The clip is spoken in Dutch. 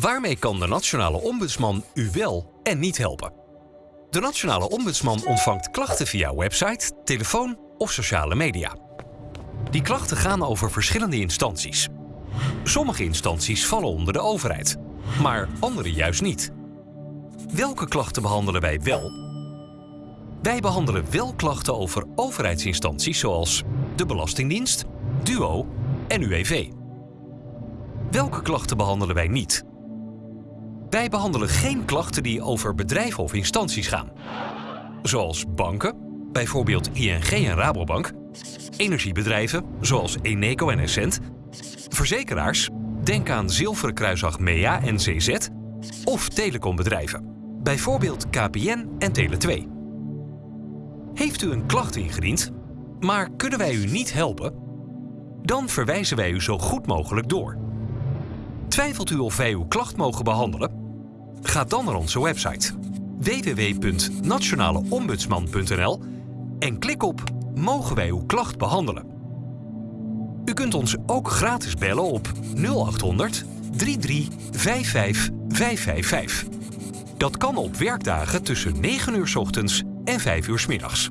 Waarmee kan de Nationale Ombudsman u wel en niet helpen? De Nationale Ombudsman ontvangt klachten via website, telefoon of sociale media. Die klachten gaan over verschillende instanties. Sommige instanties vallen onder de overheid, maar andere juist niet. Welke klachten behandelen wij wel? Wij behandelen wel klachten over overheidsinstanties zoals de Belastingdienst, DUO en UWV. Welke klachten behandelen wij niet? Wij behandelen geen klachten die over bedrijven of instanties gaan. Zoals banken, bijvoorbeeld ING en Rabobank, energiebedrijven, zoals Eneco en Essent, verzekeraars, denk aan Zilveren Kruis Achmea en CZ, of telecombedrijven, bijvoorbeeld KPN en Tele2. Heeft u een klacht ingediend, maar kunnen wij u niet helpen? Dan verwijzen wij u zo goed mogelijk door. Twijfelt u of wij uw klacht mogen behandelen? Ga dan naar onze website www.nationaleombudsman.nl en klik op Mogen wij uw klacht behandelen? U kunt ons ook gratis bellen op 0800 3355 555. Dat kan op werkdagen tussen 9 uur 's ochtends en 5 uur 's middags.